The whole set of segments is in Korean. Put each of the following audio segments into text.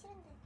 싫은데.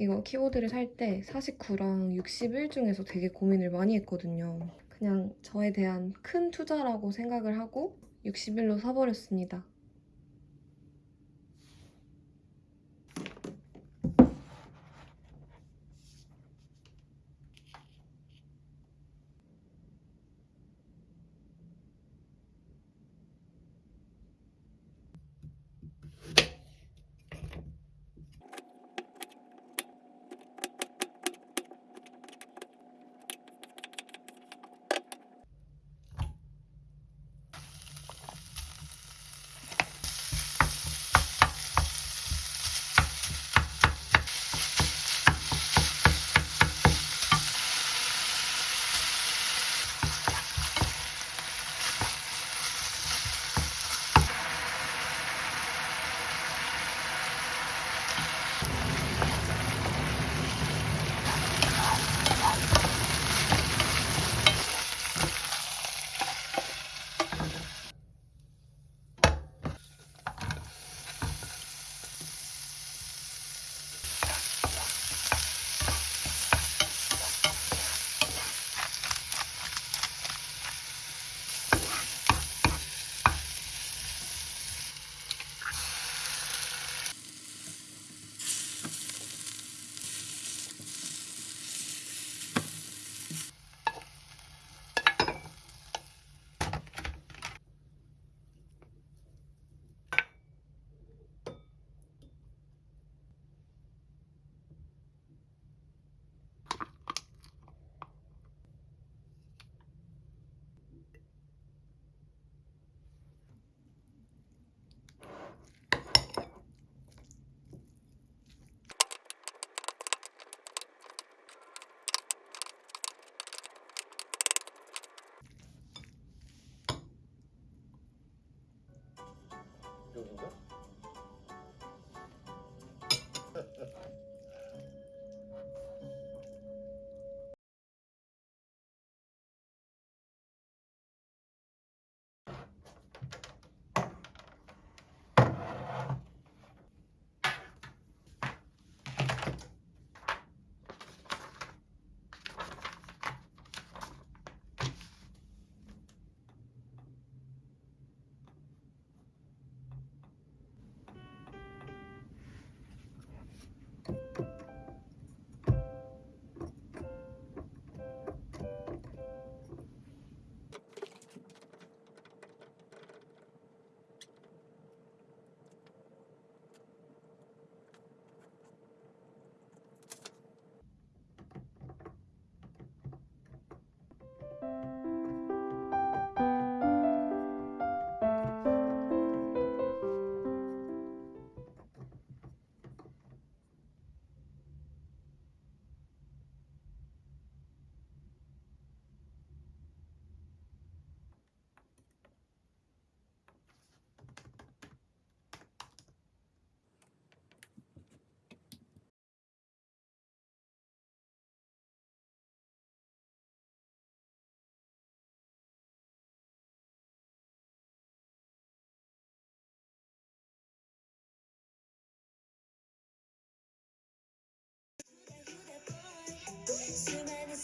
이거 키보드를 살 때 49랑 61 중에서 되게 고민을 많이 했거든요. 그냥 저에 대한 큰 투자라고 생각을 하고 61로 사버렸습니다.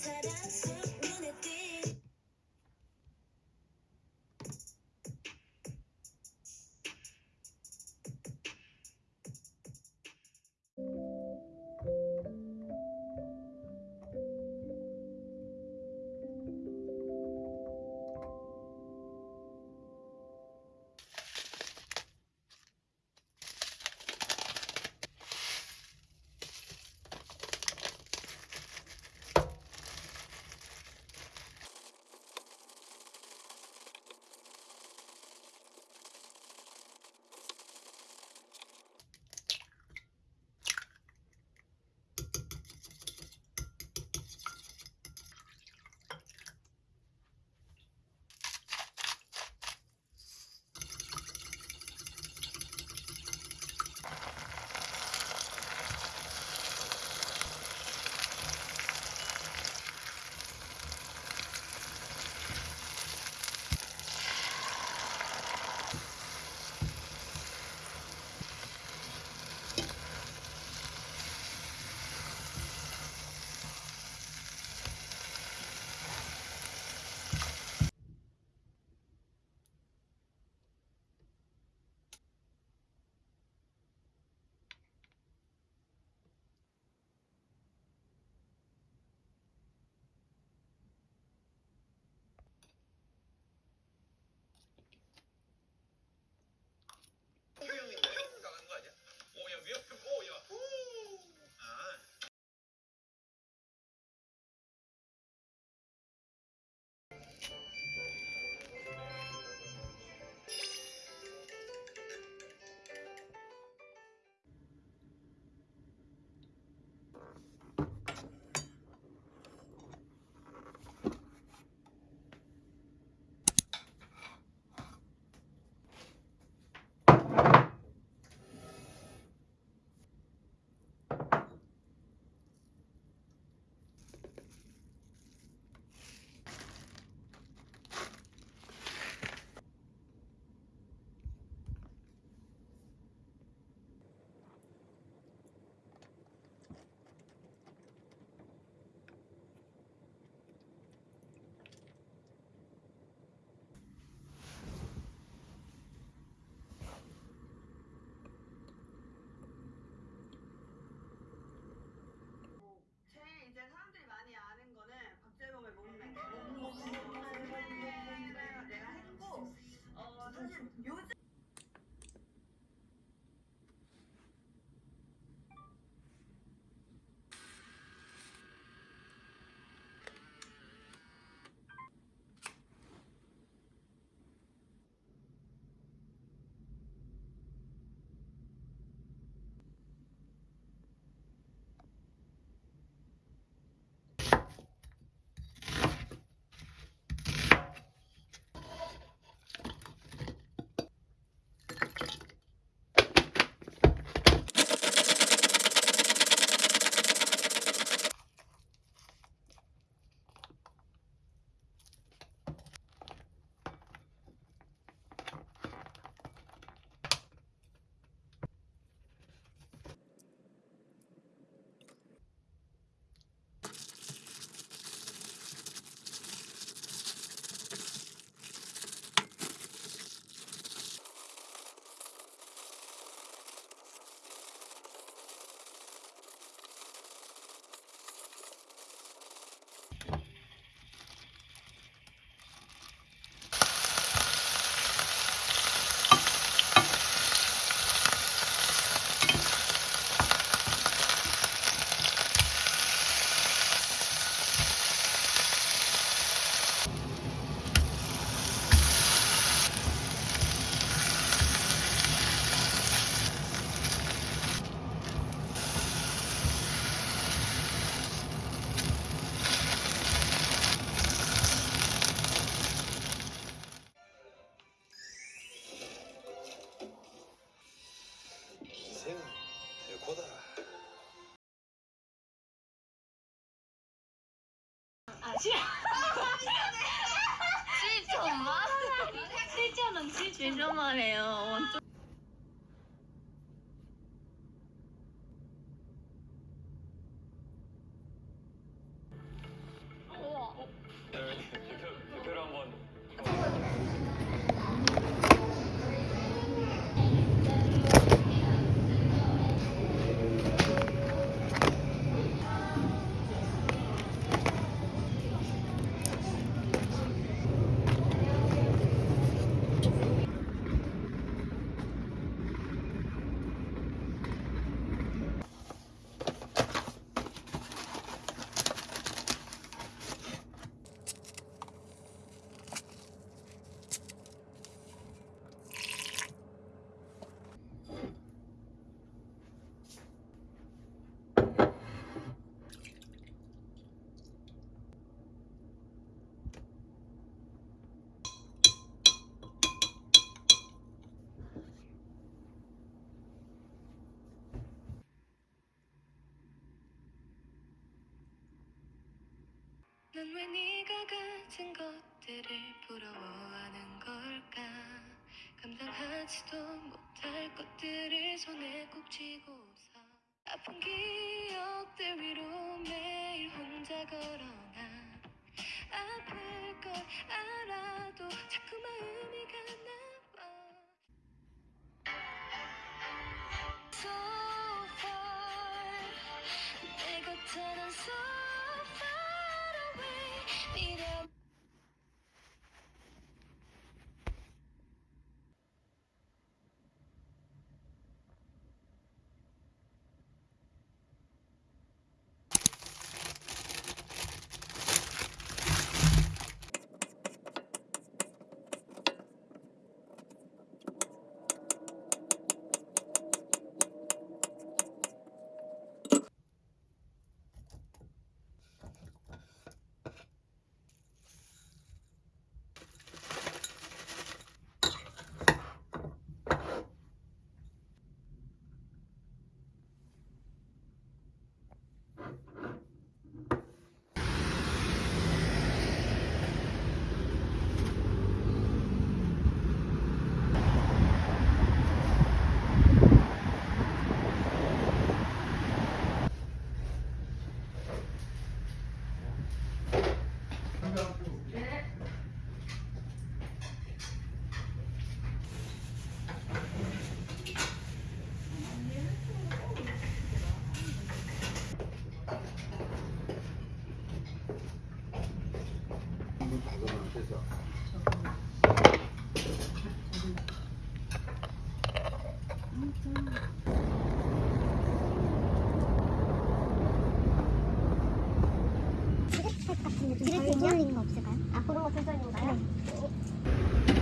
but 난 왜 네가 가진 것들을 부러워하는 걸까? 감당하지도 못할 것들을 손에 꼭 쥐고서. 아픈 기억들 위로 매일 혼자 걸어나 아플 걸 알아도 자꾸 마음이 가나 봐. So far 내 곁에는 so far away 미련 한번 가져가면 돼서 같은 거 좀 드레스 인형 있는 거 없을까요? 아 그런 거 거요? 한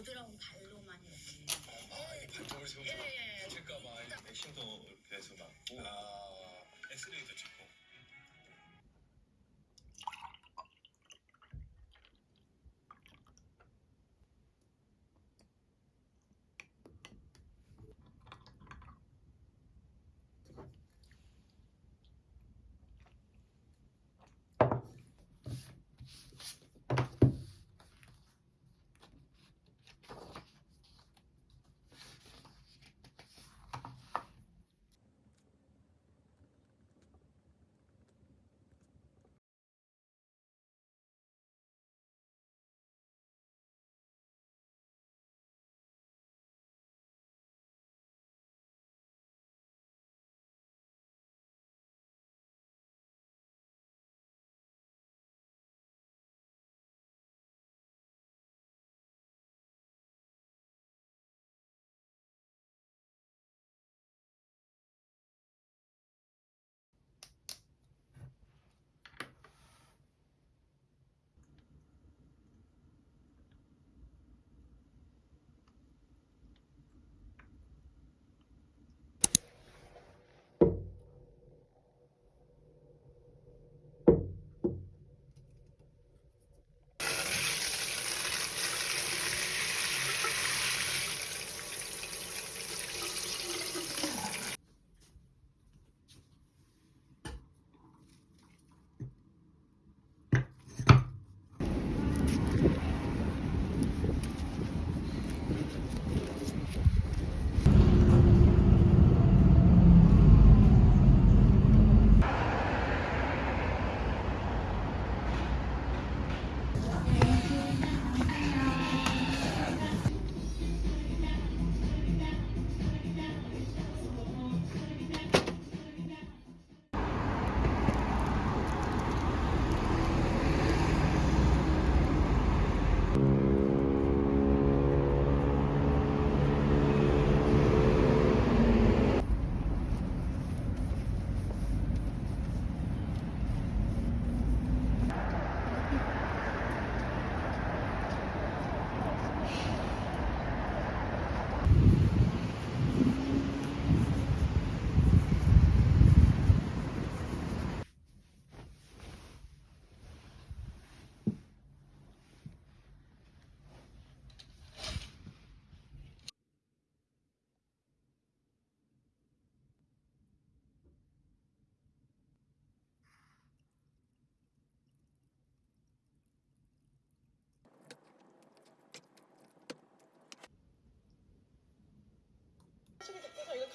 부드러운 발로만 이렇게. 아, 이 발톱을 세우고 예, 예, 예. 다칠까봐 이렇게 백신도 이렇게 해서 맞고. 아, 엑스레이도 찍고.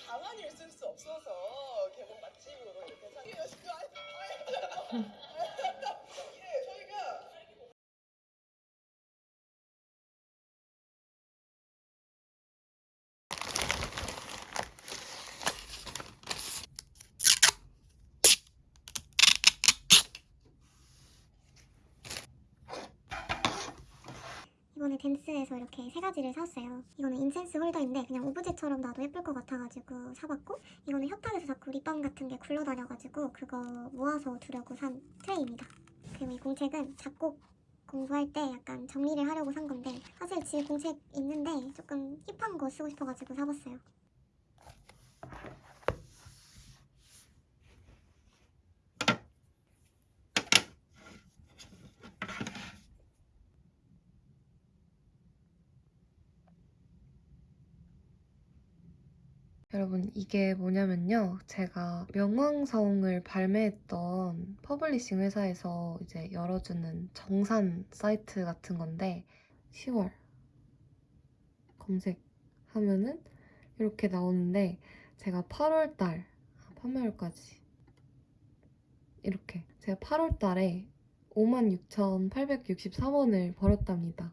가만히 있을 수 없어서 개봉 맛집으로 이렇게 생겼어요. 댄스에서 이렇게 세 가지를 샀어요. 이거는 incense holder인데 그냥 오브제처럼 놔도 예쁠 것 같아가지고 사봤고 이거는 협탁에서 자꾸 립밤 같은 게 굴러다녀가지고 그거 모아서 두려고 산 트레이입니다. 그리고 이 공책은 작곡 공부할 때 약간 정리를 하려고 산 건데 사실 집에 공책 있는데 조금 힙한 거 쓰고 싶어가지고 사봤어요. 여러분 이게 뭐냐면요. 제가 명왕성을 발매했던 publishing 회사에서 이제 열어주는 정산 사이트 같은 건데 10월 검색하면은 이렇게 나오는데 제가 8월달 판매월까지 이렇게 제가 8월달에 56,863원을 벌었답니다.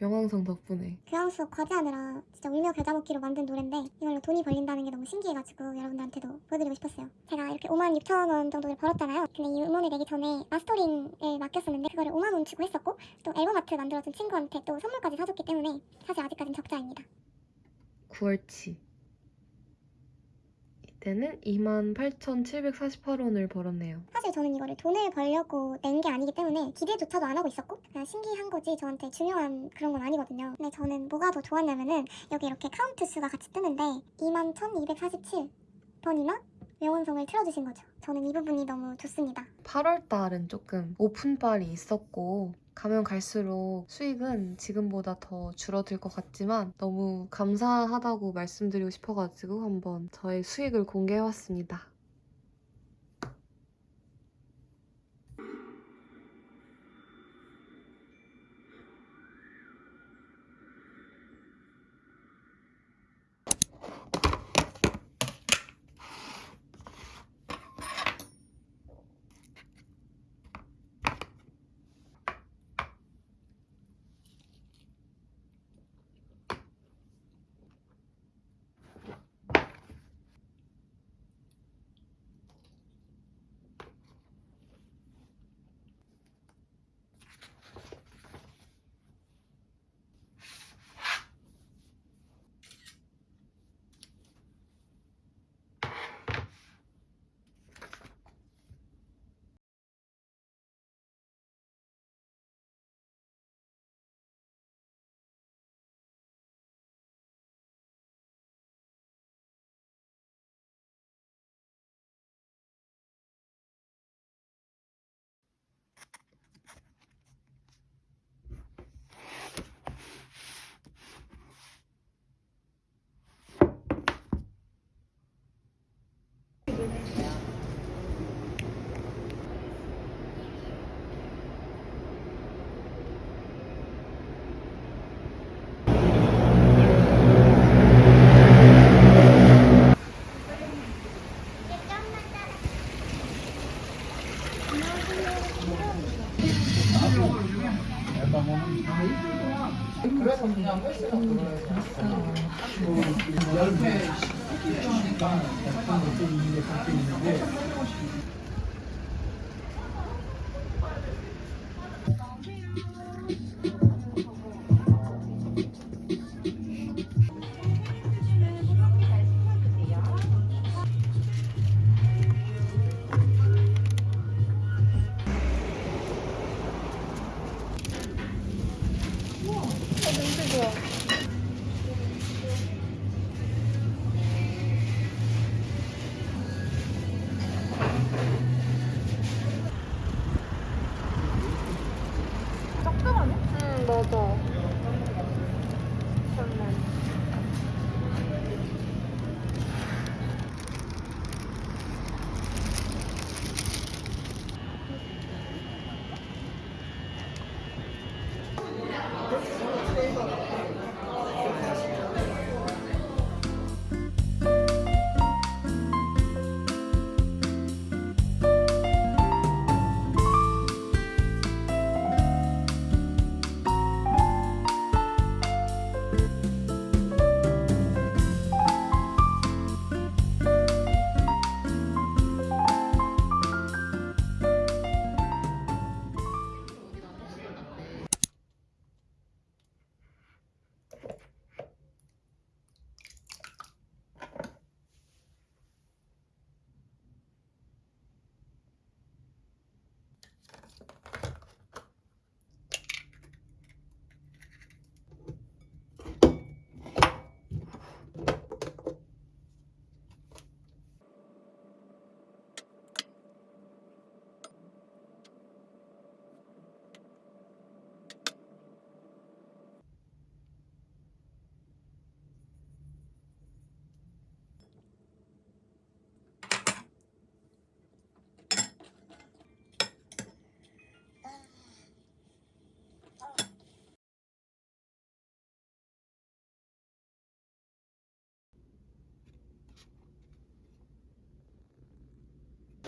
명왕성 덕분에. 교양 수업 과제하느라 진짜 울며 겨자 먹기로 만든 노래인데 이걸로 돈이 벌린다는 게 너무 신기해가지고 여러분들한테도 보여드리고 싶었어요. 제가 이렇게 5만 6천 원 정도를 벌었잖아요. 근데 이 음원을 내기 전에 마스터링을 맡겼었는데 그거를 5만 원 주고 했었고 또 앨범 아트 만들어준 친구한테 또 선물까지 사줬기 때문에 사실 아직까진 적자입니다. 9월치 이 때는 28,748원을 벌었네요. 사실 저는 이거를 돈을 벌려고 낸 게 아니기 때문에 기대조차도 안 하고 있었고 그냥 신기한 거지 저한테 중요한 그런 건 아니거든요. 근데 저는 뭐가 더 좋았냐면은 여기 이렇게 카운트 수가 같이 뜨는데 21,247번이나 명왕성을 틀어주신 거죠. 저는 이 부분이 너무 좋습니다. 8월 달은 조금 오픈빨이 있었고 가면 갈수록 수익은 지금보다 더 줄어들 것 같지만 너무 감사하다고 말씀드리고 싶어가지고 한번 저의 수익을 공개해봤습니다.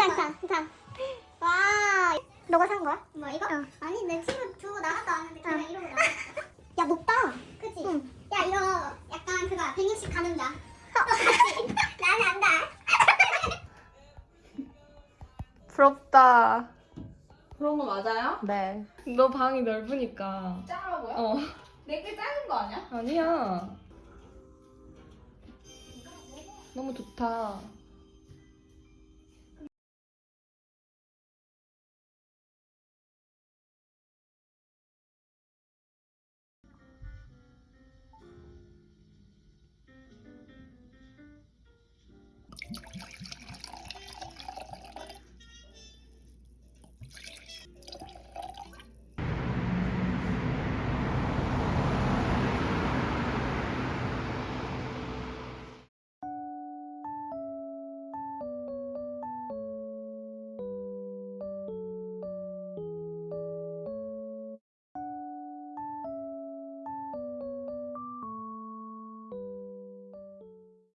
저작권. 괜찮아, 와, 너가 산 거야? 뭐, 이거? 아니, 내 친구 두고 나갔다 왔는데 그냥 이러고 나왔어. 야, 높다. 그치? 야, 이거 약간 그거 160 가늠자. 그치? 나는 안다. 부럽다. 그런 거 맞아요? 네. 너 방이 넓으니까. 작아고요? 어. 내게 작은 거 아니야? 아니야. 너무 좋다.